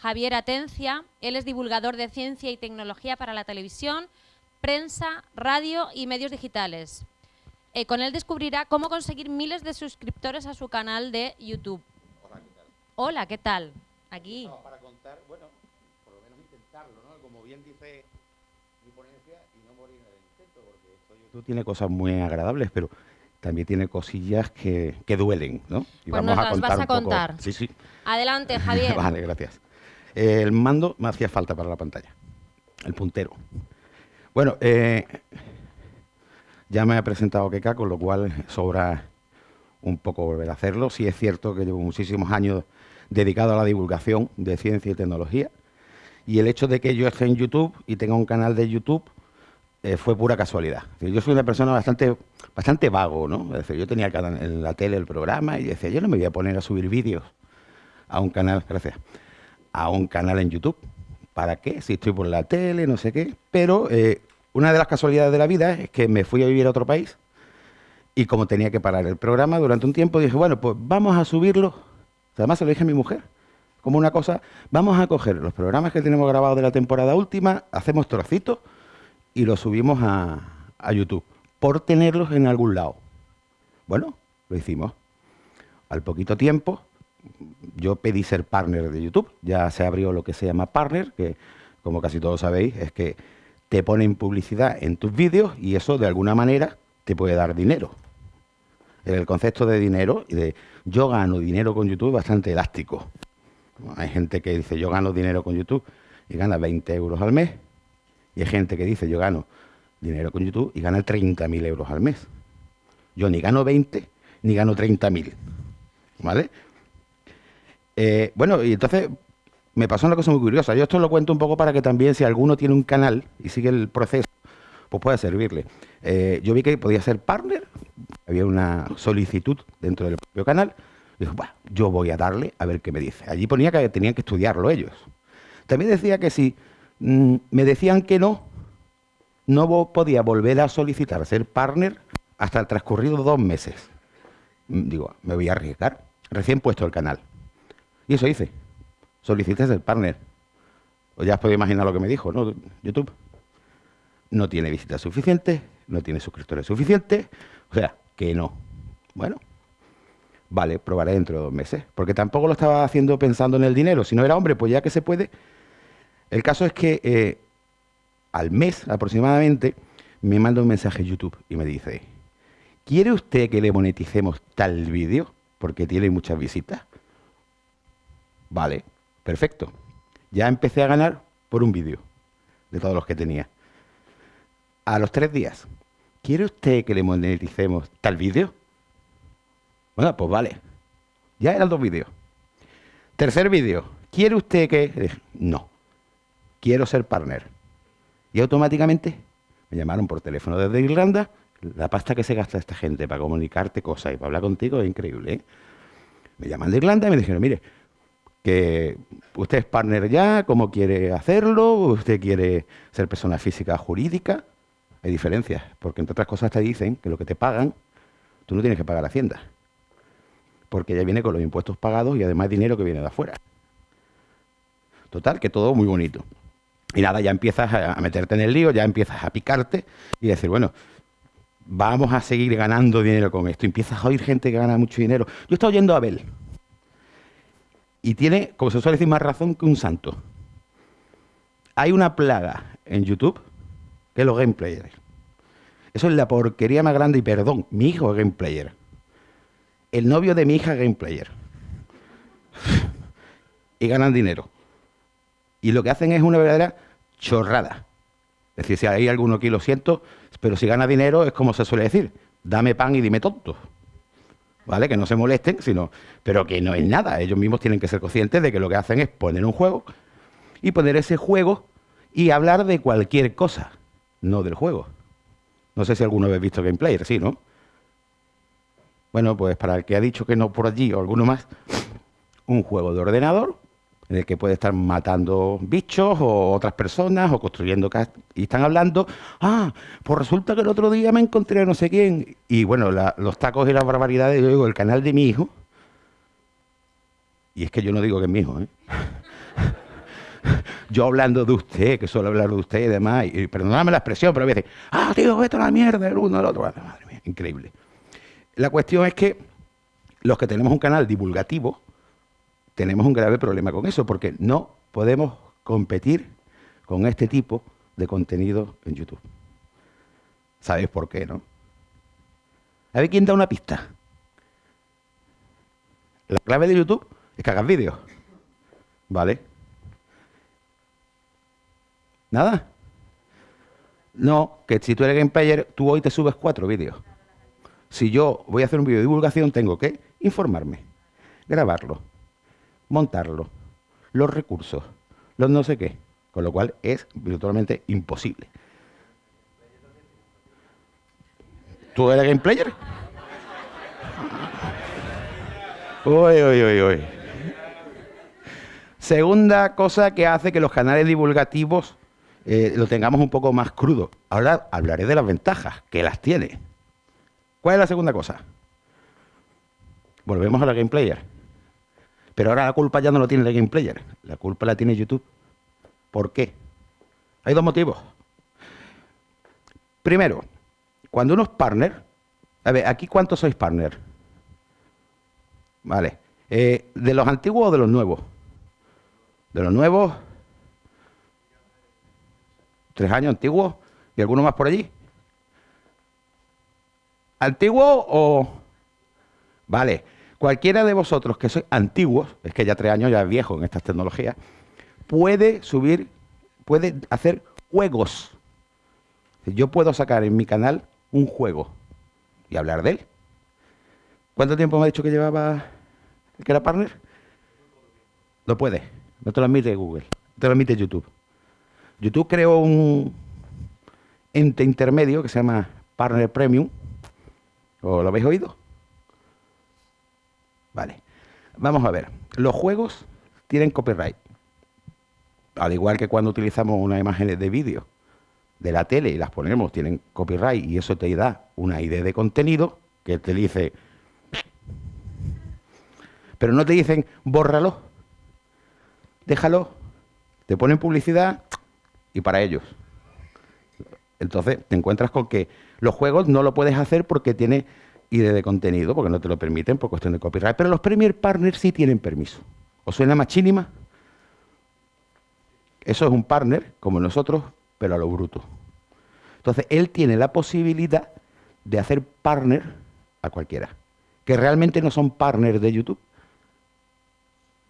Javier Atencia. Él es divulgador de ciencia y tecnología para la televisión, prensa, radio y medios digitales. Eh, con él descubrirá cómo conseguir miles de suscriptores a su canal de YouTube. Hola, ¿qué tal? Hola, ¿qué tal? Aquí. No, para contar, bueno, por lo menos intentarlo, ¿no? Como bien dice mi ponencia, y no morir en el intento, porque esto YouTube tiene cosas muy agradables, pero también tiene cosillas que, que duelen, ¿no? Y Pues nos las vas a contar. Sí, sí. Adelante, Javier. vale, gracias. El mando me hacía falta para la pantalla. El puntero. Bueno, eh, ya me ha presentado Keka, con lo cual sobra un poco volver a hacerlo. Sí es cierto que llevo muchísimos años dedicado a la divulgación de ciencia y tecnología. Y el hecho de que yo esté en YouTube y tenga un canal de YouTube eh, fue pura casualidad. Yo soy una persona bastante, bastante vago, ¿no? Es decir, yo tenía en la tele el programa y decía, yo no me voy a poner a subir vídeos a un canal, gracias, a un canal en YouTube. ¿Para qué? Si estoy por la tele, no sé qué. Pero eh, una de las casualidades de la vida es que me fui a vivir a otro país y como tenía que parar el programa durante un tiempo, dije, bueno, pues vamos a subirlo. Además se lo dije a mi mujer, como una cosa, vamos a coger los programas que tenemos grabados de la temporada última, hacemos trocitos y los subimos a, a YouTube, por tenerlos en algún lado. Bueno, lo hicimos. Al poquito tiempo, yo pedí ser partner de YouTube. Ya se abrió lo que se llama partner, que como casi todos sabéis, es que te ponen publicidad en tus vídeos y eso de alguna manera te puede dar dinero. El concepto de dinero y de yo gano dinero con YouTube es bastante elástico. Hay gente que dice yo gano dinero con YouTube y gana 20 euros al mes. Y hay gente que dice yo gano dinero con YouTube y gana 30.000 euros al mes. Yo ni gano 20 ni gano 30.000. ¿Vale? Eh, bueno, y entonces me pasó una cosa muy curiosa. Yo esto lo cuento un poco para que también si alguno tiene un canal y sigue el proceso, pues pueda servirle. Eh, yo vi que podía ser partner, había una solicitud dentro del propio canal. Y "Buah, yo voy a darle a ver qué me dice. Allí ponía que tenían que estudiarlo ellos. También decía que si mm, me decían que no, no podía volver a solicitar ser partner hasta el transcurrido dos meses. Mm, Digo, me voy a arriesgar. Recién puesto el canal. Y eso hice. Solicité ser partner. O ya os podéis imaginar lo que me dijo, ¿no? YouTube. No tiene visitas suficientes, no tiene suscriptores suficientes. O sea, que no. Bueno, vale, probaré dentro de dos meses. Porque tampoco lo estaba haciendo pensando en el dinero. Si no era hombre, pues ya que se puede. El caso es que eh, al mes aproximadamente me manda un mensaje YouTube y me dice, ¿quiere usted que le moneticemos tal vídeo? Porque tiene muchas visitas. Vale, perfecto. Ya empecé a ganar por un vídeo de todos los que tenía. A los tres días, ¿quiere usted que le moneticemos tal vídeo? Bueno, pues vale. Ya eran dos vídeos. Tercer vídeo, ¿quiere usted que...? No, quiero ser partner. Y automáticamente me llamaron por teléfono desde Irlanda. La pasta que se gasta esta gente para comunicarte cosas y para hablar contigo es increíble. ¿eh? Me llaman de Irlanda y me dijeron, mire, que usted es partner ya, cómo quiere hacerlo, usted quiere ser persona física jurídica. Hay diferencias, porque entre otras cosas te dicen que lo que te pagan, tú no tienes que pagar Hacienda. Porque ya viene con los impuestos pagados y además dinero que viene de afuera. Total, que todo muy bonito. Y nada, ya empiezas a a meterte en el lío, ya empiezas a picarte y decir, bueno, vamos a seguir ganando dinero con esto. Empiezas a oír gente que gana mucho dinero. Yo estaba oyendo a Abel. Y tiene, como se suele decir, más razón que un santo. Hay una plaga en YouTube que es los gameplayers. Eso es la porquería más grande y perdón, mi hijo es gameplayer. El novio de mi hija es gameplayer. Y ganan dinero. Y lo que hacen es una verdadera chorrada. Es decir, si hay alguno aquí lo siento, pero si gana dinero es como se suele decir, dame pan y dime tonto. ¿Vale? Que no se molesten, sino, pero que no es nada. Ellos mismos tienen que ser conscientes de que lo que hacen es poner un juego y poner ese juego y hablar de cualquier cosa, no del juego. No sé si alguno habéis visto gameplay, sí, ¿no? Bueno, pues para el que ha dicho que no por allí o alguno más, un juego de ordenador en el que puede estar matando bichos o otras personas o construyendo cas- y están hablando, ah, pues resulta que el otro día me encontré a no sé quién y bueno, los tacos y las barbaridades, yo digo, el canal de mi hijo y es que yo no digo que es mi hijo, ¿eh? yo hablando de usted, que suelo hablar de usted y demás, y, perdóname la expresión, pero a veces, ah, tío, vete a la mierda, el uno, el otro, madre mía, increíble. La cuestión es que los que tenemos un canal divulgativo, tenemos un grave problema con eso, porque no podemos competir con este tipo de contenido en YouTube. ¿Sabéis por qué, no? A ver quién da una pista. La clave de YouTube es que hagas vídeos. ¿Vale? ¿Nada? No, que si tú eres game player, tú hoy te subes cuatro vídeos. Si yo voy a hacer un vídeo de divulgación, tengo que informarme, grabarlo, montarlo, los recursos, los no sé qué. Con lo cual es virtualmente imposible. ¿Tú eres game player? Uy, uy, uy, uy. Segunda cosa que hace que los canales divulgativos eh, lo tengamos un poco más crudo. Ahora hablaré de las ventajas, que las tiene. ¿Cuál es la segunda cosa? Volvemos a la game player. Pero ahora la culpa ya no lo tiene el game player, la culpa la tiene YouTube. ¿Por qué? Hay dos motivos. Primero, cuando uno es partner, a ver, aquí cuántos sois partner? Vale. Eh, ¿De los antiguos o de los nuevos? De los nuevos, tres años antiguos y alguno más por allí. ¿Antiguo o...? Vale, cualquiera de vosotros que sois antiguos, es que ya tres años ya es viejo en estas tecnologías, puede subir, puede hacer juegos. Yo puedo sacar en mi canal un juego y hablar de él. ¿Cuánto tiempo me ha dicho que llevaba el que era partner? No puede, no te lo admite Google, te lo admite YouTube. YouTube creó un ente intermedio que se llama Partner Premium. ¿O lo habéis oído? Vale. Vamos a ver. Los juegos tienen copyright al igual que cuando utilizamos unas imágenes de vídeo de la tele y las ponemos, tienen copyright y eso te da una idea de contenido que te dice, pero no te dicen, bórralo, déjalo, te ponen publicidad y para ellos. Entonces te encuentras con que los juegos no lo puedes hacer porque tiene idea de contenido, porque no te lo permiten por cuestión de copyright, pero los Premier Partners sí tienen permiso. ¿Os suena machínima? Eso es un partner, como nosotros, pero a lo bruto. Entonces, él tiene la posibilidad de hacer partner a cualquiera, que realmente no son partners de YouTube,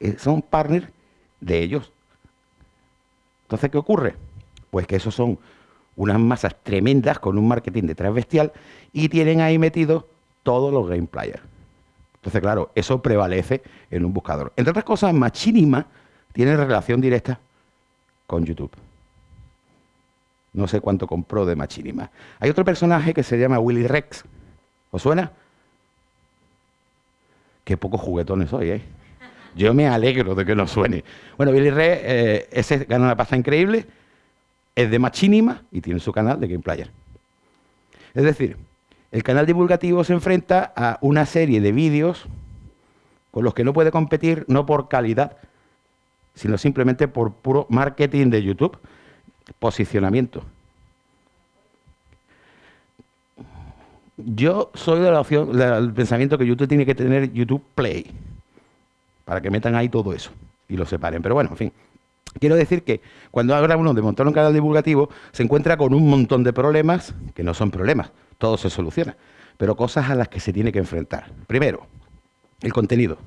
eh, son partners de ellos. Entonces, ¿qué ocurre? Pues que esos son unas masas tremendas con un marketing detrás bestial y tienen ahí metidos todos los game players. Entonces, claro, eso prevalece en un buscador. Entre otras cosas, Machinima tiene relación directa con YouTube. No sé cuánto compró de Machinima. Hay otro personaje que se llama Willy Rex. ¿Os suena? Qué pocos juguetones hoy, ¿eh? Yo me alegro de que no suene. Bueno, Willy Rex, eh, ese gana una pasta increíble, es de Machinima y tiene su canal de Game Player. Es decir, el canal divulgativo se enfrenta a una serie de vídeos con los que no puede competir no por calidad, sino simplemente por puro marketing de YouTube, posicionamiento. Yo soy de la opción, del pensamiento que YouTube tiene que tener YouTube Play, para que metan ahí todo eso y lo separen. Pero bueno, en fin. Quiero decir que cuando habla uno de montar un canal divulgativo, se encuentra con un montón de problemas, que no son problemas, todo se soluciona, pero cosas a las que se tiene que enfrentar. Primero, el contenido.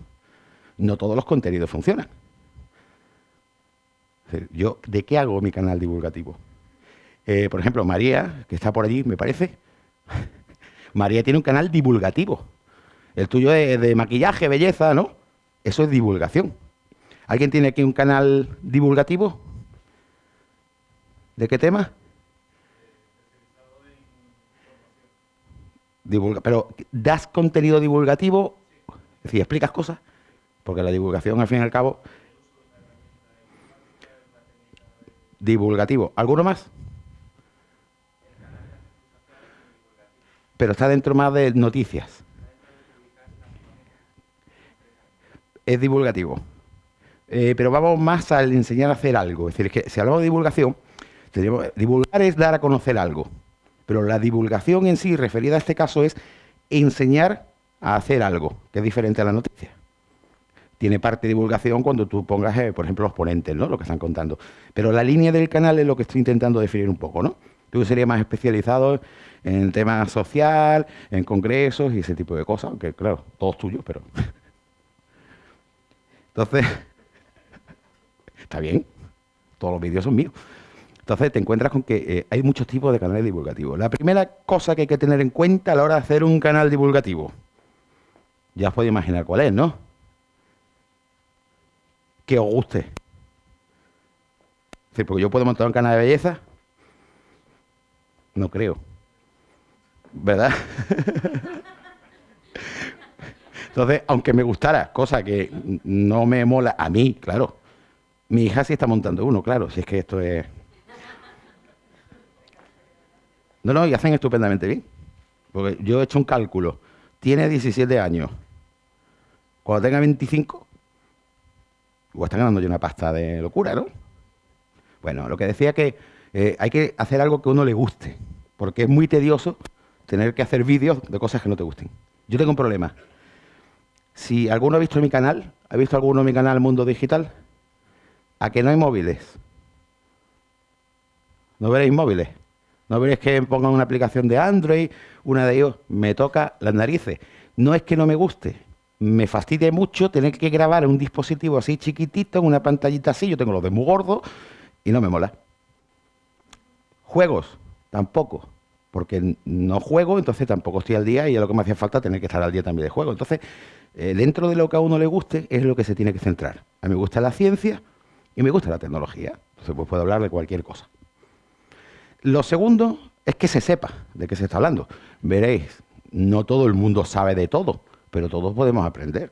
No todos los contenidos funcionan. Yo, ¿de qué hago mi canal divulgativo? Eh, por ejemplo, María, que está por allí, me parece. María tiene un canal divulgativo. El tuyo es de maquillaje, belleza, ¿no? Eso es divulgación. ¿Alguien tiene aquí un canal divulgativo? ¿De qué tema? Pero ¿das contenido divulgativo? Es decir, ¿explicas cosas? Porque la divulgación, al fin y al cabo, divulgativo. ¿Alguno más? Pero está dentro más de noticias. Es divulgativo. Eh, pero vamos más al enseñar a hacer algo. Es decir, que si hablamos de divulgación, divulgar es dar a conocer algo. Pero la divulgación en sí, referida a este caso, es enseñar a hacer algo, que es diferente a la noticia. Tiene parte de divulgación cuando tú pongas, eh, por ejemplo, los ponentes, ¿no? Lo que están contando. Pero la línea del canal es lo que estoy intentando definir un poco, ¿no? Tú sería más especializado en temas social, en congresos y ese tipo de cosas, aunque claro, todos tuyos, pero... Entonces, está bien, todos los vídeos son míos. Entonces te encuentras con que eh, hay muchos tipos de canales divulgativos. La primera cosa que hay que tener en cuenta a la hora de hacer un canal divulgativo, ya os podéis imaginar cuál es, ¿no? Que os guste. Es decir, porque yo puedo montar un canal de belleza, no creo. ¿Verdad? Entonces, aunque me gustara, cosa que no me mola a mí, claro. Mi hija sí está montando uno, claro, si es que esto es... No, no, y hacen estupendamente bien. Porque yo he hecho un cálculo. Tiene 17 años. Cuando tenga 25, o está ganando yo una pasta de locura, ¿no? Bueno, lo que decía que eh, hay que hacer algo que a uno le guste, porque es muy tedioso tener que hacer vídeos de cosas que no te gusten. Yo tengo un problema. Si alguno ha visto mi canal, ¿ha visto alguno mi canal Mundo Digital? ¿A que no hay móviles? ¿No veréis móviles? ¿No veréis que pongan una aplicación de Android, una de ellos? Me toca las narices. No es que no me guste, me fastidia mucho tener que grabar un dispositivo así chiquitito, en una pantallita así, yo tengo los de muy gordo y no me mola. Juegos, tampoco, porque no juego, entonces tampoco estoy al día y es lo que me hacía falta tener que estar al día también de juego. Entonces, eh, dentro de lo que a uno le guste, es lo que se tiene que centrar. A mí me gusta la ciencia y me gusta la tecnología. Entonces, pues puedo hablar de cualquier cosa. Lo segundo es que se sepa de qué se está hablando. Veréis, no todo el mundo sabe de todo, pero todos podemos aprender.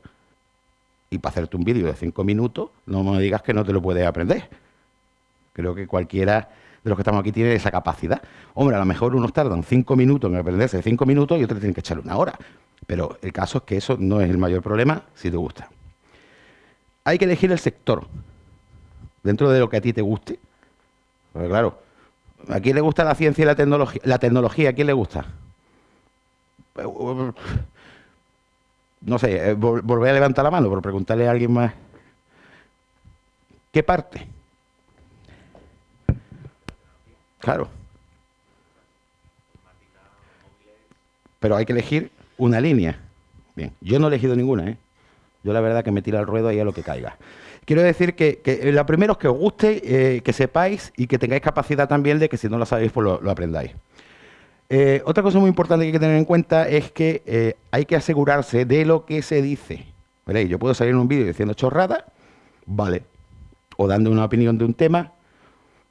Y para hacerte un vídeo de cinco minutos, no me digas que no te lo puedes aprender. Creo que cualquiera de los que estamos aquí tiene esa capacidad. Hombre, a lo mejor unos tardan cinco minutos en aprenderse cinco minutos y otros tienen que echarle una hora. Pero el caso es que eso no es el mayor problema si te gusta. Hay que elegir el sector dentro de lo que a ti te guste. Porque claro, ¿a quién le gusta la ciencia y la tecnología? La tecnología, ¿a quién le gusta? No sé, eh, volver a levantar la mano por preguntarle a alguien más. ¿Qué parte? Claro. Pero hay que elegir una línea. Bien, yo no he elegido ninguna, ¿eh? Yo la verdad que me tiro al ruedo ahí a lo que caiga. Quiero decir que, que lo primero es que os guste, eh, que sepáis y que tengáis capacidad también de que si no lo sabéis, pues lo, aprendáis. Eh, otra cosa muy importante que hay que tener en cuenta es que eh, hay que asegurarse de lo que se dice. Veréis, yo puedo salir en un vídeo diciendo chorrada, vale. O dando una opinión de un tema,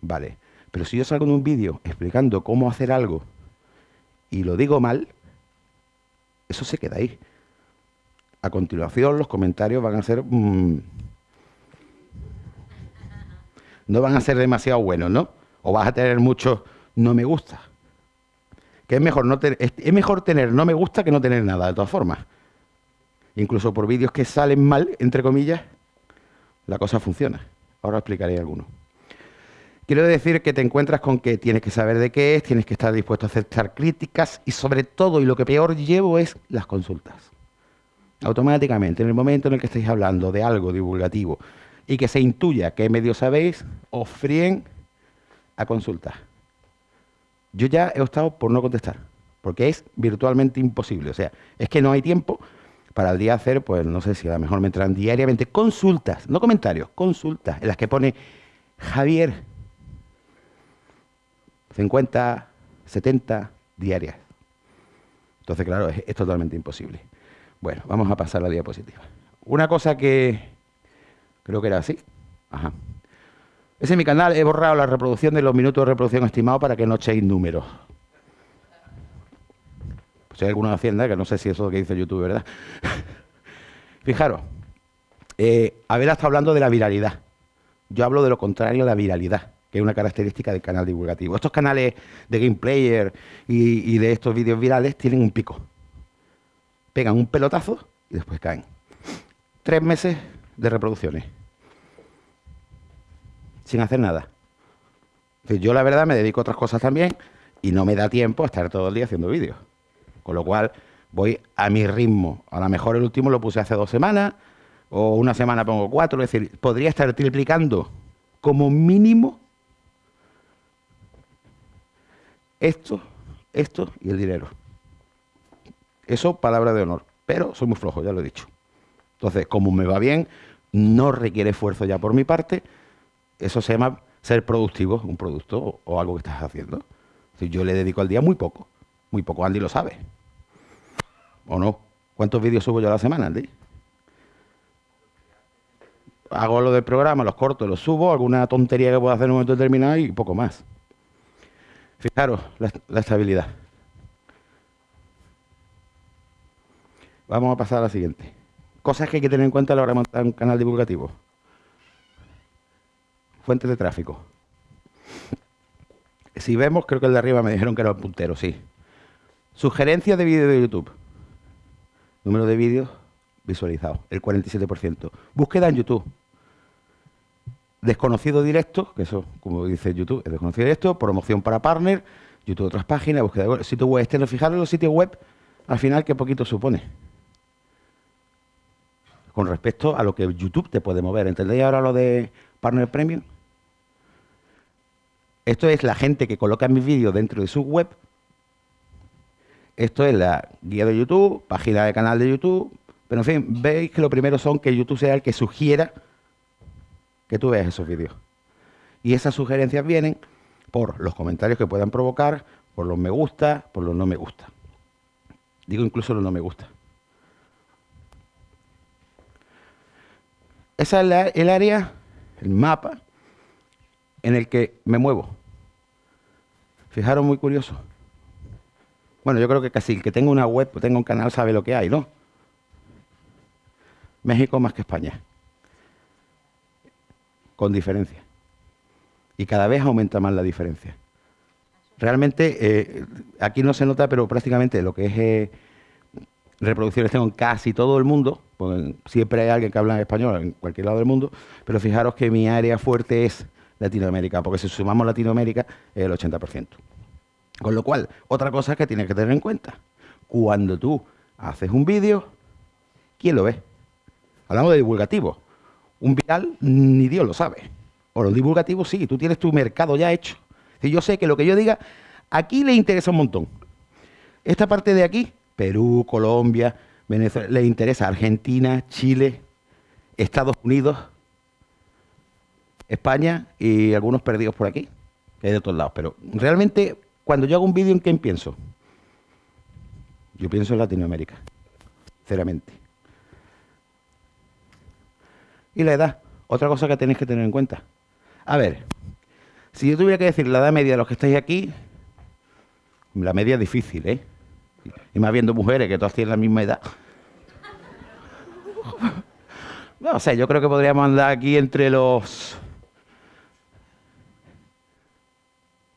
vale. Pero si yo salgo en un vídeo explicando cómo hacer algo y lo digo mal, eso se queda ahí. A continuación los comentarios van a ser... Mm, no van a ser demasiado buenos, ¿no? O vas a tener muchos no me gusta. Que es mejor, no es mejor tener no me gusta que no tener nada, de todas formas. Incluso por vídeos que salen mal, entre comillas, la cosa funciona. Ahora explicaré algunos. Quiero decir que te encuentras con que tienes que saber de qué es, tienes que estar dispuesto a aceptar críticas y sobre todo, y lo que peor llevo es las consultas. Automáticamente, en el momento en el que estáis hablando de algo divulgativo y que se intuya qué medio sabéis, os fríen a consultar. Yo ya he optado por no contestar, porque es virtualmente imposible. O sea, es que no hay tiempo para el día hacer, pues no sé si a lo mejor me entran diariamente consultas, no comentarios, consultas, en las que pone Javier, 50, 70 diarias. Entonces, claro, es, totalmente imposible. Bueno, vamos a pasar a la diapositiva. Una cosa que creo que era así. Ajá. Ese es mi canal, he borrado la reproducción de los minutos de reproducción estimados para que no echéis números. Pues hay alguna hacienda, que no sé si eso es lo que dice YouTube, ¿verdad? Fijaros, eh, Abel está hablando de la viralidad. Yo hablo de lo contrario de la viralidad que es una característica del canal divulgativo. Estos canales de gameplayer y, y de estos vídeos virales tienen un pico. Pegan un pelotazo y después caen. Tres meses de reproducciones. Sin hacer nada. Yo la verdad me dedico a otras cosas también y no me da tiempo a estar todo el día haciendo vídeos. Con lo cual voy a mi ritmo. A lo mejor el último lo puse hace dos semanas o una semana pongo cuatro. Es decir, podría estar triplicando como mínimo esto, esto y el dinero. Eso, palabra de honor. Pero soy muy flojo, ya lo he dicho. Entonces, como me va bien, no requiere esfuerzo ya por mi parte. Eso se llama ser productivo, un producto o, algo que estás haciendo. Si yo le dedico al día muy poco, muy poco. Andy lo sabe. ¿O no? ¿Cuántos vídeos subo yo a la semana, Andy? Hago lo del programa, los corto, los subo, alguna tontería que puedo hacer en un momento determinado y poco más. Fijaros la, estabilidad. Vamos a pasar a la siguiente. Cosas que hay que tener en cuenta a la hora de montar un canal divulgativo. Fuentes de tráfico. Si vemos, creo que el de arriba me dijeron que era el puntero, sí. Sugerencias de vídeo de YouTube. Número de vídeos visualizados, el 47%. Búsqueda en YouTube. Desconocido directo, que eso, como dice YouTube, es desconocido directo, promoción para partner, YouTube otras páginas, búsqueda de sitio web externo. Fijaros los sitios web, al final, qué poquito supone. Con respecto a lo que YouTube te puede mover. ¿Entendéis ahora lo de partner premium? Esto es la gente que coloca mis vídeos dentro de su web. Esto es la guía de YouTube, página de canal de YouTube. Pero en fin, veis que lo primero son que YouTube sea el que sugiera que tú veas esos vídeos. Y esas sugerencias vienen por los comentarios que puedan provocar, por los me gusta, por los no me gusta. Digo incluso los no me gusta. Esa es el área, el mapa, en el que me muevo. Fijaros, muy curioso. Bueno, yo creo que casi el que tenga una web o tenga un canal sabe lo que hay, ¿no? México más que España con diferencia. Y cada vez aumenta más la diferencia. Realmente, eh, aquí no se nota, pero prácticamente lo que es eh, reproducciones tengo en casi todo el mundo, pues siempre hay alguien que habla en español en cualquier lado del mundo, pero fijaros que mi área fuerte es Latinoamérica, porque si sumamos Latinoamérica es el 80%. Con lo cual, otra cosa que tienes que tener en cuenta, cuando tú haces un vídeo, ¿quién lo ve? Hablamos de divulgativo. Un viral ni Dios lo sabe. O los divulgativos sí, tú tienes tu mercado ya hecho. Si yo sé que lo que yo diga, aquí le interesa un montón. Esta parte de aquí, Perú, Colombia, Venezuela, le interesa Argentina, Chile, Estados Unidos, España y algunos perdidos por aquí, que hay de todos lados. Pero realmente, cuando yo hago un vídeo, ¿en quién pienso? Yo pienso en Latinoamérica, sinceramente. Y la edad, otra cosa que tenéis que tener en cuenta. A ver, si yo tuviera que decir la edad media de los que estáis aquí, la media es difícil, ¿eh? Y más viendo mujeres que todas tienen la misma edad. No sé, yo creo que podríamos andar aquí entre los...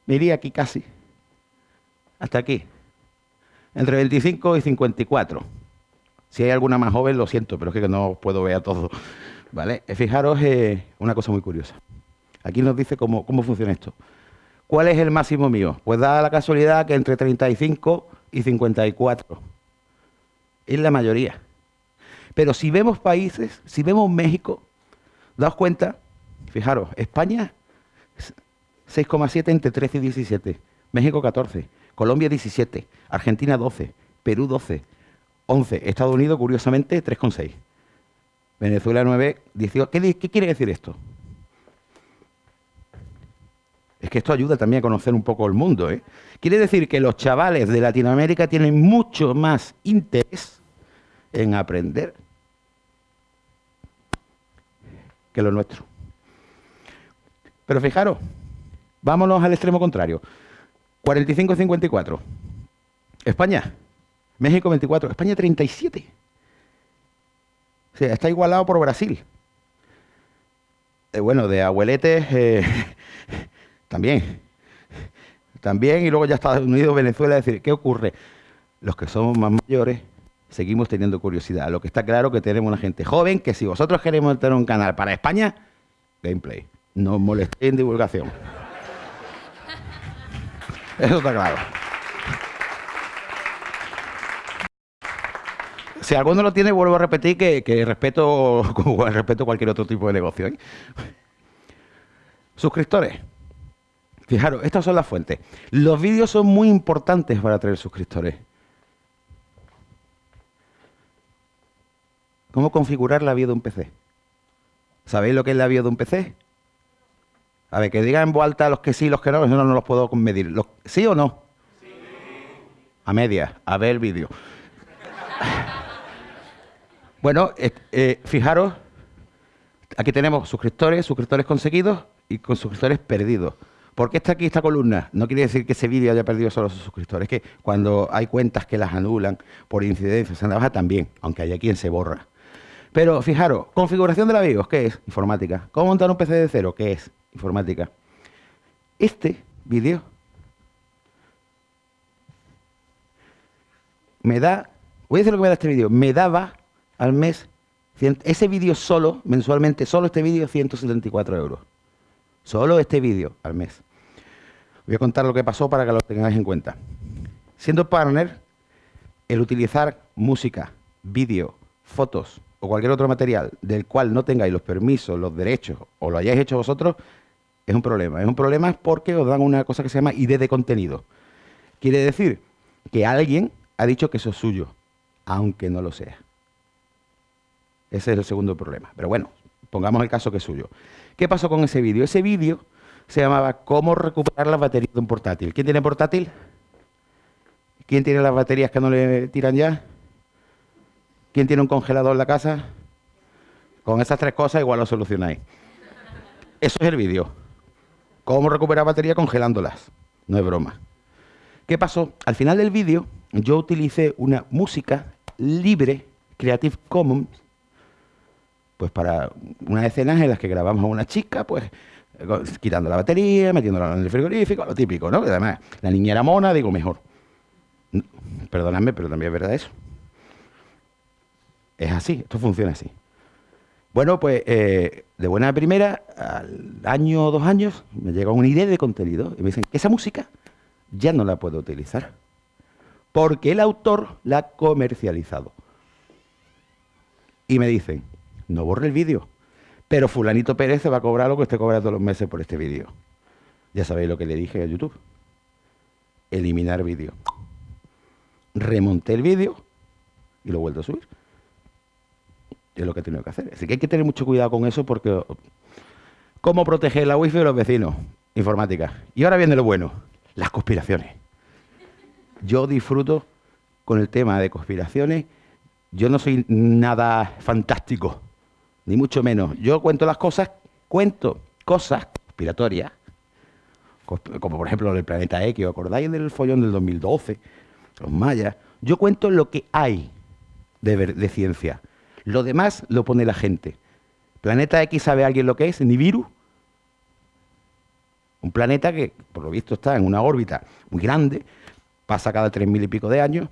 Me iría aquí casi. Hasta aquí. Entre 25 y 54. Si hay alguna más joven, lo siento, pero es que no puedo ver a todos. ¿Vale? Eh, fijaros eh, una cosa muy curiosa. Aquí nos dice cómo, cómo funciona esto. ¿Cuál es el máximo mío? Pues da la casualidad que entre 35 y 54. Es la mayoría. Pero si vemos países, si vemos México, daos cuenta, fijaros, España 6,7 entre 13 y 17, México 14, Colombia 17, Argentina 12, Perú 12, 11, Estados Unidos curiosamente 3,6. Venezuela 9, 18. ¿Qué, quiere decir esto? Es que esto ayuda también a conocer un poco el mundo. ¿eh? Quiere decir que los chavales de Latinoamérica tienen mucho más interés en aprender que los nuestros. Pero fijaros, vámonos al extremo contrario. 45-54. España. México 24. España 37 está igualado por Brasil. Eh, bueno, de abueletes eh, también. También, y luego ya Estados Unidos, Venezuela, es decir, ¿qué ocurre? Los que somos más mayores seguimos teniendo curiosidad. Lo que está claro que tenemos una gente joven que si vosotros queremos tener un canal para España, gameplay. no molesté en divulgación. Eso está claro. Si alguno lo tiene, vuelvo a repetir que, respeto, cualquier otro tipo de negocio. ¿eh? Suscriptores. Fijaros, estas son las fuentes. Los vídeos son muy importantes para atraer suscriptores. ¿Cómo configurar la vía de un PC? ¿Sabéis lo que es la vía de un PC? A ver, que digan en voz alta los que sí, los que no, eso no, los puedo medir. ¿Sí o no? Sí. A media, a ver el vídeo. bueno, eh, fijaros, aquí tenemos suscriptores, suscriptores conseguidos y con suscriptores perdidos. ¿Por qué está aquí esta columna? No quiere decir que ese vídeo haya perdido solo sus suscriptores, es que cuando hay cuentas que las anulan por incidencias en la baja también, aunque haya quien se borra. Pero fijaros, configuración de la BIOS, ¿qué es? Informática. ¿Cómo montar un PC de cero? ¿Qué es? Informática. Este vídeo me da, voy a decir lo que me da este vídeo, me daba al mes, ese vídeo solo, mensualmente, solo este vídeo, 174 euros. Solo este vídeo al mes. Voy a contar lo que pasó para que lo tengáis en cuenta. Siendo partner, el utilizar música, vídeo, fotos o cualquier otro material del cual no tengáis los permisos, los derechos o lo hayáis hecho vosotros, es un problema. Es un problema porque os dan una cosa que se llama ID de contenido. Quiere decir que alguien ha dicho que eso es suyo, aunque no lo sea. Ese es el segundo problema. Pero bueno, pongamos el caso que es suyo. ¿Qué pasó con ese vídeo? Ese vídeo se llamaba ¿Cómo recuperar las baterías de un portátil? ¿Quién tiene portátil? ¿Quién tiene las baterías que no le tiran ya? ¿Quién tiene un congelador en la casa? Con esas tres cosas igual lo solucionáis. Eso es el vídeo. ¿Cómo recuperar batería congelándolas? No es broma. ¿Qué pasó? Al final del vídeo yo utilicé una música libre, Creative Commons, pues para unas escenas en las que grabamos a una chica, pues quitando la batería, metiéndola en el frigorífico, lo típico, ¿no? además, la niña era mona, digo, mejor. Perdóname, pero también es verdad eso. Es así, esto funciona así. Bueno, pues eh, de buena primera, al año o dos años, me llega una idea de contenido y me dicen esa música ya no la puedo utilizar porque el autor la ha comercializado. Y me dicen, no borre el vídeo, pero fulanito Pérez se va a cobrar lo que usted cobra todos los meses por este vídeo. Ya sabéis lo que le dije a YouTube. Eliminar vídeo. Remonté el vídeo y lo vuelto a subir es lo que he tenido que hacer. Así que hay que tener mucho cuidado con eso porque... ¿Cómo proteger la wifi de los vecinos? Informática. Y ahora viene lo bueno, las conspiraciones. Yo disfruto con el tema de conspiraciones. Yo no soy nada fantástico, ni mucho menos. Yo cuento las cosas, cuento cosas conspiratorias, como por ejemplo el planeta X, ¿os acordáis del follón del 2012? Los mayas. Yo cuento lo que hay de, de ciencia. Lo demás lo pone la gente. Planeta X sabe alguien lo que es, Nibiru. Un planeta que, por lo visto, está en una órbita muy grande, pasa cada tres mil y pico de años,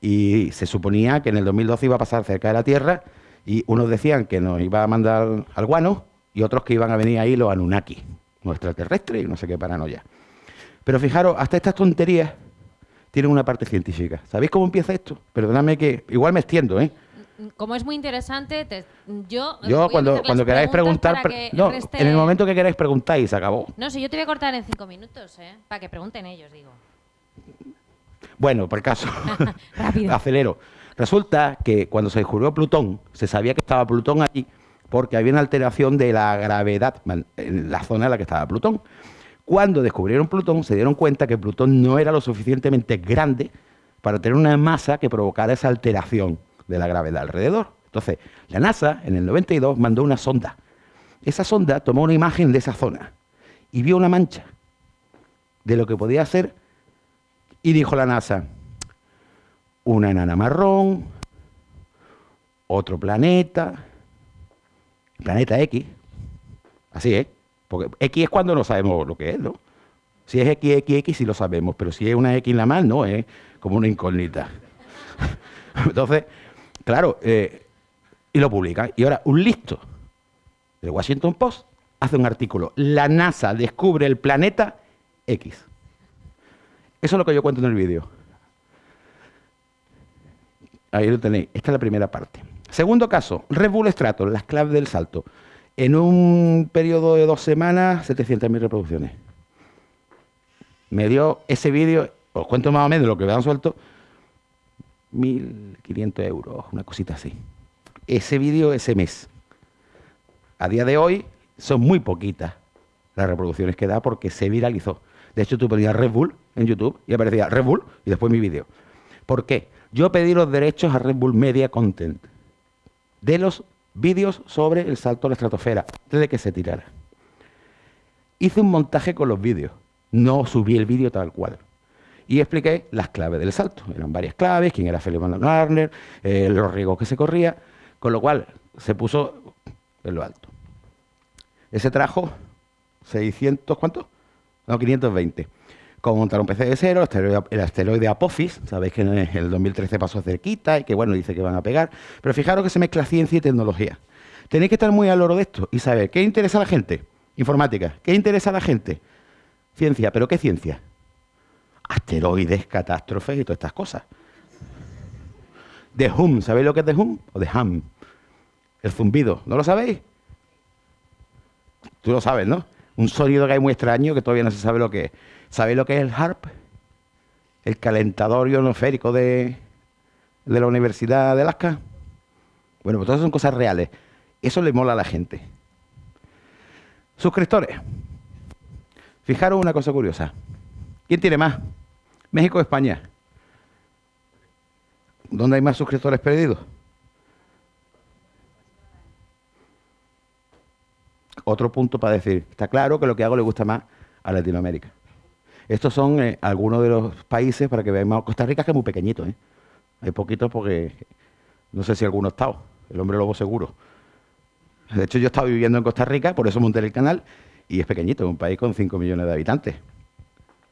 y se suponía que en el 2012 iba a pasar cerca de la Tierra, y unos decían que nos iba a mandar al guano, y otros que iban a venir ahí los Anunnaki, los extraterrestres y no sé qué paranoia. Pero fijaros, hasta estas tonterías tienen una parte científica. ¿Sabéis cómo empieza esto? Perdóname que igual me extiendo, ¿eh? Como es muy interesante, yo... Yo cuando, cuando queráis preguntar... no, en el momento que queráis preguntáis, se acabó. No, si yo te voy a cortar en cinco minutos, ¿eh? Para que pregunten ellos, digo. Bueno, por caso, acelero. Resulta que cuando se descubrió Plutón, se sabía que estaba Plutón allí porque había una alteración de la gravedad en la zona en la que estaba Plutón. Cuando descubrieron Plutón, se dieron cuenta que Plutón no era lo suficientemente grande para tener una masa que provocara esa alteración de la gravedad alrededor. Entonces, la NASA en el 92 mandó una sonda. Esa sonda tomó una imagen de esa zona y vio una mancha de lo que podía ser y dijo la NASA, una enana marrón, otro planeta, planeta X, así es, porque X es cuando no sabemos lo que es, ¿no? Si es X, X, X sí lo sabemos, pero si es una X en la más, no, es como una incógnita. Entonces, Claro, eh, y lo publican. Y ahora, un listo del Washington Post hace un artículo. La NASA descubre el planeta X. Eso es lo que yo cuento en el vídeo. Ahí lo tenéis. Esta es la primera parte. Segundo caso, Red Bull Stratos, las claves del salto. En un periodo de dos semanas, 700.000 reproducciones. Me dio ese vídeo, os cuento más o menos lo que me han suelto, 1.500 euros, una cosita así. Ese vídeo ese mes. A día de hoy son muy poquitas las reproducciones que da porque se viralizó. De hecho, tú ponías Red Bull en YouTube y aparecía Red Bull y después mi vídeo. ¿Por qué? Yo pedí los derechos a Red Bull Media Content de los vídeos sobre el salto a la estratosfera, antes de que se tirara. Hice un montaje con los vídeos, no subí el vídeo tal cual. Y expliqué las claves del salto. Eran varias claves, quién era Felipe Garner, eh, los riesgos que se corría, con lo cual se puso en lo alto. Ese trajo 600, ¿cuánto? No, 520. Como montar un PC de cero, el asteroide, Apophis, sabéis que en el 2013 pasó cerquita y que bueno, dice que van a pegar. Pero fijaros que se mezcla ciencia y tecnología. Tenéis que estar muy al oro de esto y saber qué interesa a la gente. Informática. ¿Qué interesa a la gente? Ciencia. ¿Pero qué ciencia? Asteroides, catástrofes y todas estas cosas. De hum, ¿sabéis lo que es de hum? O de ham. El zumbido, ¿no lo sabéis? Tú lo sabes, ¿no? Un sonido que hay muy extraño que todavía no se sabe lo que es. ¿Sabéis lo que es el HARP? El calentador ionosférico de, de la Universidad de Alaska. Bueno, pues todas son cosas reales. Eso le mola a la gente. Suscriptores. Fijaros una cosa curiosa. ¿Quién tiene más? México España. ¿Dónde hay más suscriptores perdidos? Otro punto para decir, está claro que lo que hago le gusta más a Latinoamérica. Estos son eh, algunos de los países, para que veamos, Costa Rica que es muy pequeñito, ¿eh? Hay poquitos porque no sé si alguno ha estado, el hombre lobo seguro. De hecho, yo he estado viviendo en Costa Rica, por eso monté el canal, y es pequeñito, es un país con 5 millones de habitantes.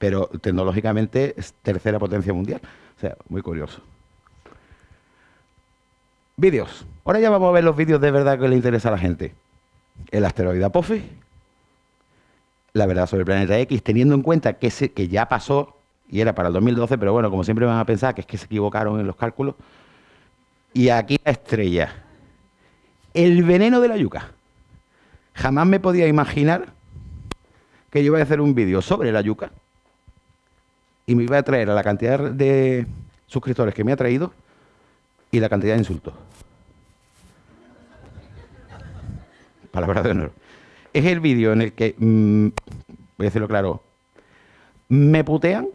Pero tecnológicamente es tercera potencia mundial. O sea, muy curioso. Vídeos. Ahora ya vamos a ver los vídeos de verdad que le interesa a la gente. El asteroide Apophis, la verdad sobre el planeta X, teniendo en cuenta que, que ya pasó y era para el 2012, pero bueno, como siempre van a pensar que es que se equivocaron en los cálculos. Y aquí la estrella. El veneno de la yuca. Jamás me podía imaginar que yo iba a hacer un vídeo sobre la yuca y me iba a traer a la cantidad de suscriptores que me ha traído y la cantidad de insultos. Palabra de honor es el vídeo en el que, mm, voy a decirlo claro, me putean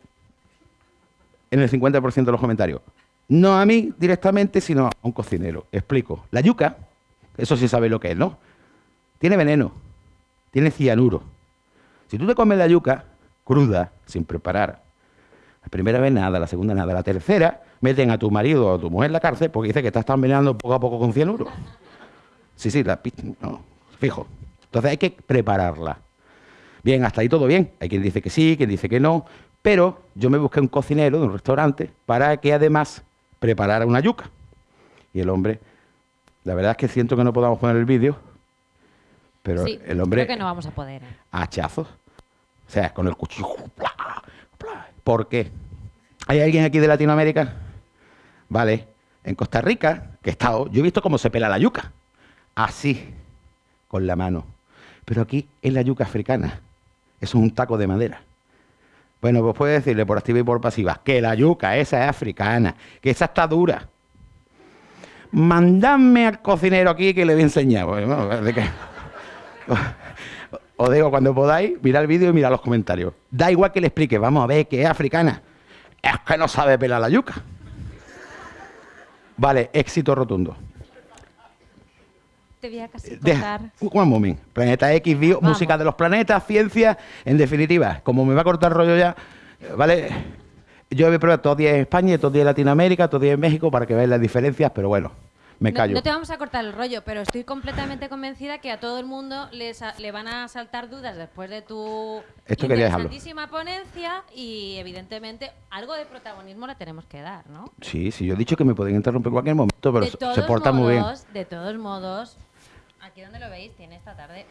en el 50% de los comentarios. No a mí directamente, sino a un cocinero. Explico. La yuca, eso sí sabe lo que es, ¿no? Tiene veneno, tiene cianuro. Si tú te comes la yuca cruda, sin preparar, la primera vez nada, la segunda nada, la tercera meten a tu marido o a tu mujer en la cárcel porque dice que estás envenenando poco a poco con cianuro. Sí, sí, la, no, fijo. Entonces hay que prepararla. Bien, hasta ahí todo bien. Hay quien dice que sí, quien dice que no. Pero yo me busqué un cocinero de un restaurante para que además preparara una yuca. Y el hombre, la verdad es que siento que no podamos poner el vídeo, pero el hombre... Creo que no vamos a poder. ¿eh? Hachazos. O sea, con el cuchillo. ¿Por qué? ¿Hay alguien aquí de Latinoamérica? Vale. En Costa Rica, que he estado, yo he visto cómo se pela la yuca. Así, con la mano. Pero aquí es la yuca africana. Eso es un taco de madera. Bueno, pues puede decirle por activa y por pasiva que la yuca esa es africana, que esa está dura. Mandadme al cocinero aquí que le voy a enseñar. Os digo, cuando podáis, mirad el vídeo y mirad los comentarios. Da igual que le explique, vamos a ver que es africana. Es que no sabe pelar la yuca. Vale, éxito rotundo te voy a casi cortar. un moment. Planeta X, bio, música de los planetas, ciencia, en definitiva, como me va a cortar rollo ya, ¿vale? Yo he probado todo día en España, todo día en Latinoamérica, todo día en México para que veáis las diferencias, pero bueno, me callo. No, te vamos a cortar el rollo, pero estoy completamente convencida que a todo el mundo le van a saltar dudas después de tu Esto interesantísima ponencia y evidentemente algo de protagonismo le tenemos que dar, ¿no? Sí, sí, yo he dicho que me pueden interrumpir en cualquier momento, pero se porta muy bien. De todos modos, aquí donde lo veis tiene esta tarde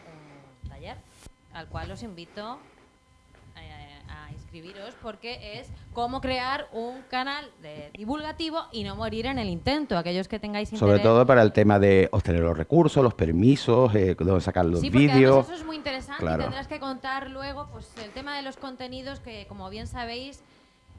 un taller al cual os invito porque es cómo crear un canal de divulgativo y no morir en el intento. Aquellos que tengáis interés. Sobre todo para el tema de obtener los recursos, los permisos, eh, dónde sacar los Sí, vídeos. eso es muy interesante Claro. y tendrás que contar luego pues el tema de los contenidos que como bien sabéis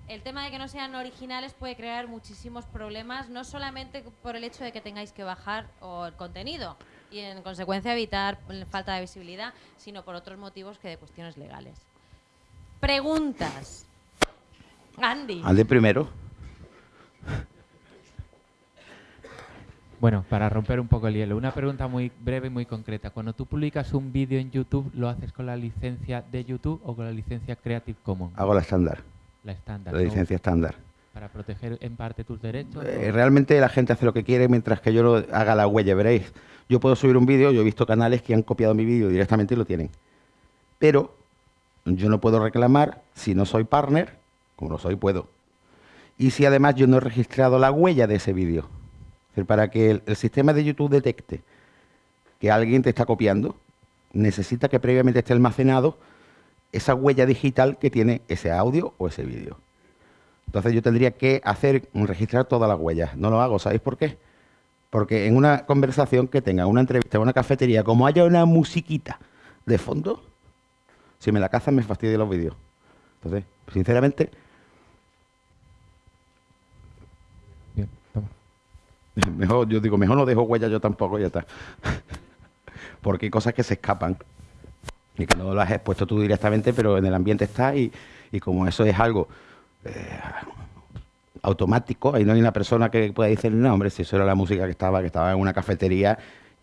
el tema de que no sean originales puede crear muchísimos problemas, no solamente por el hecho de que tengáis que bajar o el contenido y en consecuencia evitar falta de visibilidad, sino por otros motivos que de cuestiones legales. Preguntas. Andy. Ande primero. Bueno, para romper un poco el hielo, una pregunta muy breve y muy concreta. Cuando tú publicas un vídeo en YouTube, ¿lo haces con la licencia de YouTube o con la licencia Creative Commons? Hago la estándar, La estándar. la ¿no? licencia estándar. Para proteger en parte tus derechos. Eh, realmente la gente hace lo que quiere mientras que yo no haga la huella. Veréis, yo puedo subir un vídeo, yo he visto canales que han copiado mi vídeo directamente y lo tienen. Pero yo no puedo reclamar si no soy partner, como no soy, puedo. Y si además yo no he registrado la huella de ese vídeo. Es decir, para que el, el sistema de YouTube detecte que alguien te está copiando, necesita que previamente esté almacenado esa huella digital que tiene ese audio o ese vídeo. Entonces yo tendría que hacer, registrar todas las huellas. No lo hago, ¿sabéis por qué? Porque en una conversación que tenga, una entrevista, una cafetería, como haya una musiquita de fondo, si me la cazan me fastidia los vídeos. Entonces, sinceramente, Bien, toma. mejor, yo digo, mejor no dejo huella yo tampoco, ya está. Porque hay cosas que se escapan y que no las has expuesto tú directamente, pero en el ambiente está y, y como eso es algo eh, automático, ahí no hay una persona que pueda decir, no, hombre, si eso era la música que estaba, que estaba en una cafetería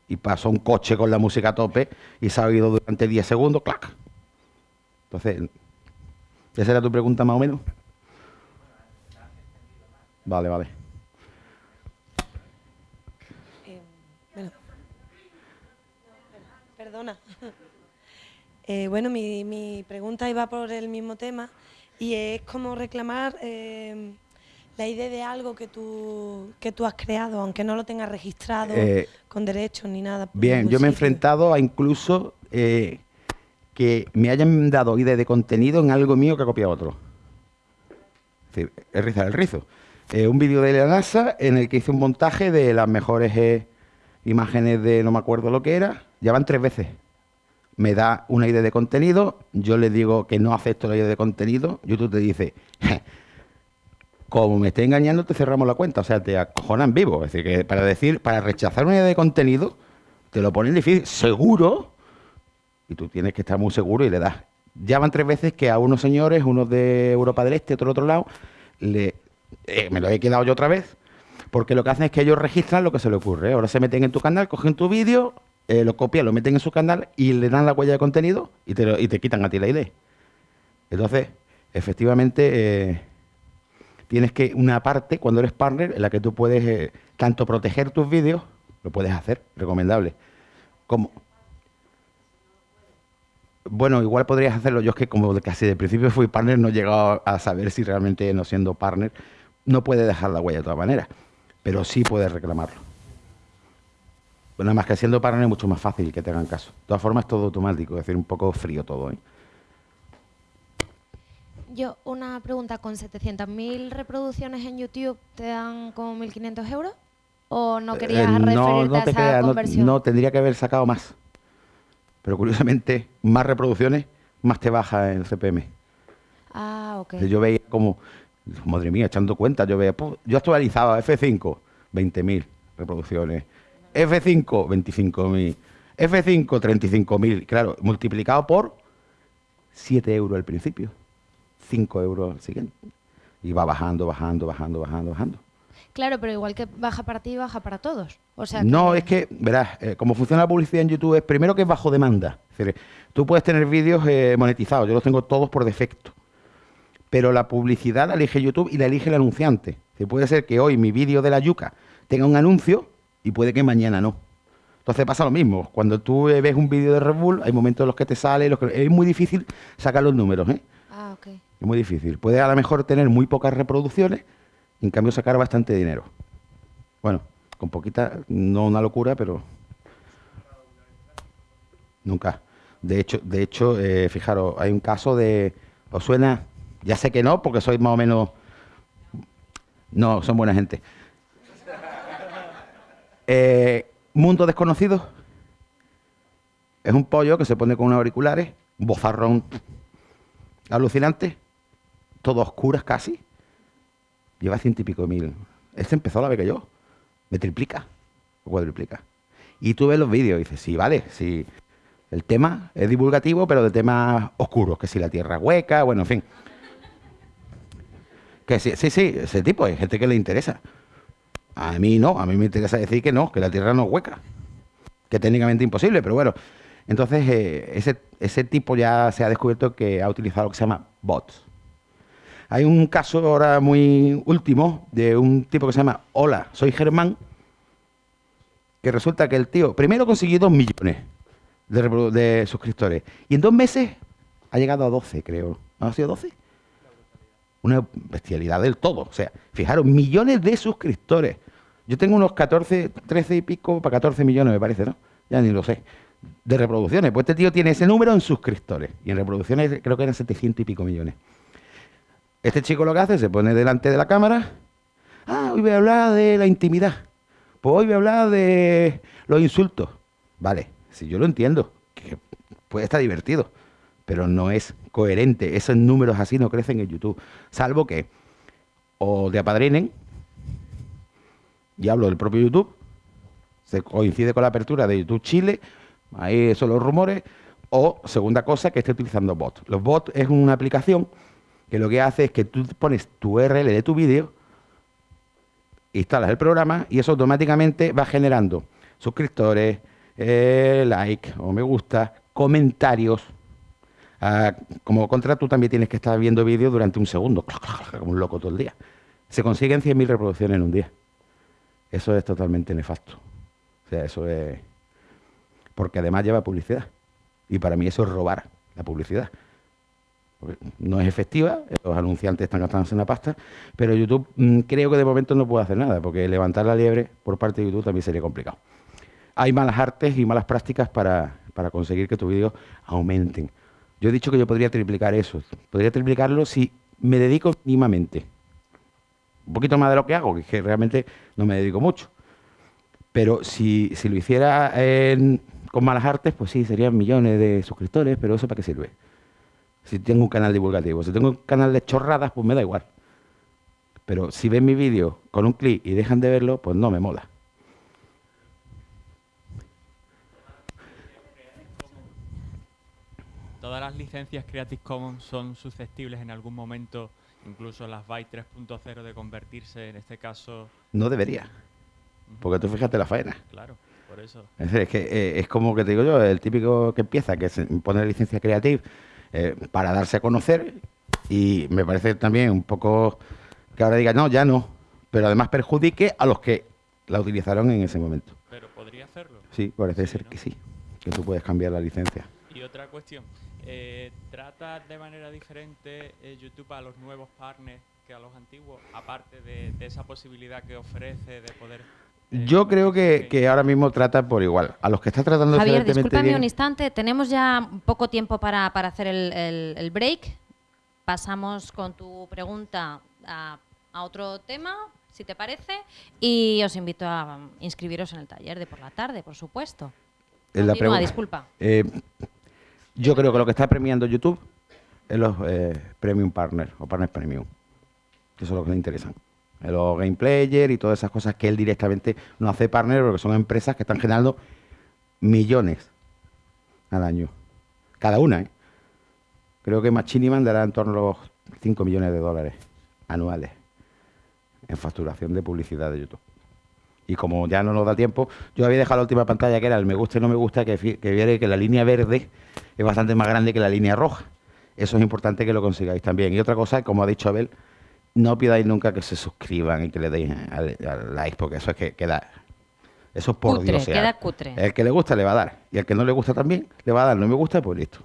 y pasó un coche con la música a tope y se ha oído durante 10 segundos, clac. Entonces, ¿esa era tu pregunta más o menos? Vale, vale. Eh, bueno. Perdona. Eh, bueno, mi, mi pregunta iba por el mismo tema y es cómo reclamar eh, la idea de algo que tú, que tú has creado, aunque no lo tengas registrado con derechos ni nada. Bien, yo me he enfrentado a incluso eh, que me hayan dado idea de contenido en algo mío que ha copiado otro. Es rizar el rizo. Eh, un vídeo de la NASA en el que hice un montaje de las mejores eh, imágenes de no me acuerdo lo que era. Ya van tres veces. Me da una idea de contenido, yo le digo que no acepto la idea de contenido, YouTube te dice, como me esté engañando, te cerramos la cuenta. O sea, te acojonan vivo. Es decir, que para decir, para rechazar una idea de contenido, te lo ponen difícil, seguro, y tú tienes que estar muy seguro y le das. Ya van tres veces que a unos señores, unos de Europa del Este, otro otro lado, le, eh, me lo he quedado yo otra vez, porque lo que hacen es que ellos registran lo que se le ocurre. Ahora se meten en tu canal, cogen tu vídeo, eh, lo copian, lo meten en su canal y le dan la huella de contenido y te, y te quitan a ti la idea. Entonces, efectivamente, eh, tienes que una parte, cuando eres partner, en la que tú puedes tanto proteger tus vídeos, lo puedes hacer, recomendable, como... Bueno, igual podrías hacerlo. Yo es que como casi de principio fui partner, no he llegado a saber si realmente no siendo partner, no puede dejar la huella de todas maneras, pero sí puedes reclamarlo. Bueno, nada más que siendo partner es mucho más fácil que te hagan caso. De todas formas, es todo automático, es decir, un poco frío todo. ¿eh? Yo, una pregunta, ¿con 700.000 reproducciones en YouTube te dan como 1.500 euros? ¿O no querías Eh, referirte a te esa creas, no, tendría que haber sacado más. Pero curiosamente, más reproducciones, más te baja el CPM. Ah, ok. Yo veía como, madre mía, echando cuenta, yo veía, pu- yo actualizaba F5, 20.000 reproducciones, F5, 25.000, F5, 35.000, claro, multiplicado por 7 euros al principio, 5 euros al siguiente. Y va bajando, bajando, bajando, bajando, bajando. Claro, pero igual que baja para ti, baja para todos. O sea no, es que, verás, eh, como funciona la publicidad en YouTube es primero que es bajo demanda. Es decir, tú puedes tener vídeos eh, monetizados, yo los tengo todos por defecto. Pero la publicidad la elige YouTube y la elige el anunciante. Decir, puede ser que hoy mi vídeo de la yuca tenga un anuncio y puede que mañana no. Entonces pasa lo mismo. Cuando tú eh, ves un vídeo de Red Bull, hay momentos en los que te sale, los que... es muy difícil sacar los números, ¿eh? Ah, ok. Es muy difícil. Puedes a lo mejor tener muy pocas reproducciones en cambio sacar bastante dinero. Bueno, con poquita, no una locura, pero... Nunca. De hecho, de hecho eh, fijaros, hay un caso de... ¿Os suena? Ya sé que no, porque sois más o menos... No, son buena gente. Eh, Mundo Desconocido. Es un pollo que se pone con unos auriculares, un bozarrón alucinante, todo oscuras casi. Lleva ciento y pico mil. Este empezó a la vez que yo. Me triplica o cuadriplica. Y tú ves los vídeos y dices, sí, vale, sí. El tema es divulgativo, pero de temas oscuros, que si la tierra hueca, bueno, en fin. Que sí, sí, sí, ese tipo, hay gente que le interesa. A mí no, a mí me interesa decir que no, que la tierra no es hueca. Que técnicamente imposible, pero bueno. Entonces, eh, ese, ese tipo ya se ha descubierto que ha utilizado lo que se llama bots. Hay un caso ahora muy último de un tipo que se llama Hola, soy Germán, que resulta que el tío primero consiguió dos millones de, de suscriptores y en dos meses ha llegado a 12, creo. ¿No ha sido 12? Una bestialidad del todo. O sea, fijaros, millones de suscriptores. Yo tengo unos 14, 13 y pico, para 14 millones me parece, ¿no? Ya ni lo sé. De reproducciones. Pues este tío tiene ese número en suscriptores. Y en reproducciones creo que eran 700 y pico millones. Este chico lo que hace, se pone delante de la cámara. Ah, hoy voy a hablar de la intimidad. Pues hoy voy a hablar de los insultos. Vale, si yo lo entiendo, que puede estar divertido, pero no es coherente. Esos números así no crecen en YouTube. Salvo que o te apadrinen, y hablo del propio YouTube, se coincide con la apertura de YouTube Chile, ahí son los rumores, o segunda cosa, que esté utilizando bots. Los bots es una aplicación que lo que hace es que tú pones tu URL de tu vídeo, instalas el programa y eso automáticamente va generando suscriptores, eh, like o me gusta, comentarios. Ah, como contra tú también tienes que estar viendo vídeos durante un segundo, como un loco todo el día. Se consiguen 100.000 reproducciones en un día. Eso es totalmente nefasto. O sea, eso es... Porque además lleva publicidad. Y para mí eso es robar la publicidad. No es efectiva, los anunciantes están gastándose una pasta, pero YouTube mm, creo que de momento no puede hacer nada, porque levantar la liebre por parte de YouTube también sería complicado. Hay malas artes y malas prácticas para, para conseguir que tus vídeos aumenten. Yo he dicho que yo podría triplicar eso. Podría triplicarlo si me dedico mínimamente. Un poquito más de lo que hago, que es que realmente no me dedico mucho. Pero si, si lo hiciera en- con malas artes, pues sí, serían millones de suscriptores, pero ¿eso para qué sirve? Si tengo un canal divulgativo, si tengo un canal de chorradas, pues me da igual. Pero si ven mi vídeo con un clic y dejan de verlo, pues no me mola. Todas las licencias Creative Commons son susceptibles en algún momento, incluso las Byte 3.0, de convertirse, en este caso, No debería. Porque tú fíjate la faena. claro, por eso. Es decir, es que eh, es como que te digo yo, el típico que empieza, que se pone licencia creative eh, para darse a conocer y me parece también un poco que ahora diga, no, ya no, pero además perjudique a los que la utilizaron en ese momento. Pero podría hacerlo. Sí, parece Sí, ser ¿no? que sí, que tú puedes cambiar la licencia. Y otra cuestión, eh, ¿trata de manera diferente eh, YouTube a los nuevos partners que a los antiguos? Aparte de, de esa posibilidad que ofrece de poder... Yo creo que, que ahora mismo trata por igual. A los que está tratando Javier, discúlpame bien- un instante. Tenemos ya poco tiempo para, para hacer el, el- el break. Pasamos con tu pregunta a, a otro tema, si te parece. Y os invito a um, inscribiros en el taller de por la tarde, por supuesto. la pregunta- disculpa. Eh, yo creo que lo que está premiando YouTube es los eh, Premium Partners o Partners Premium. Que son los que le interesan. Los Game Player y todas esas cosas que él directamente no hace partner porque son empresas que están generando millones al año. Cada una, ¿eh? Creo que Machiniman dará en torno a los 5 millones de dólares anuales en facturación de publicidad de YouTube. Y como ya no nos da tiempo, yo había dejado la última pantalla que era el me gusta y no me gusta, que, que viera que la línea verde es bastante más grande que la línea roja. Eso es importante que lo consigáis también. Y otra cosa, como ha dicho Abel, no pidáis nunca que se suscriban y que le deis al, al like, porque eso es que queda. Eso es por Cutre, Dios. queda cutre. El que le gusta le va a dar. Y el que no le gusta también le va a dar. No me gusta, pues listo.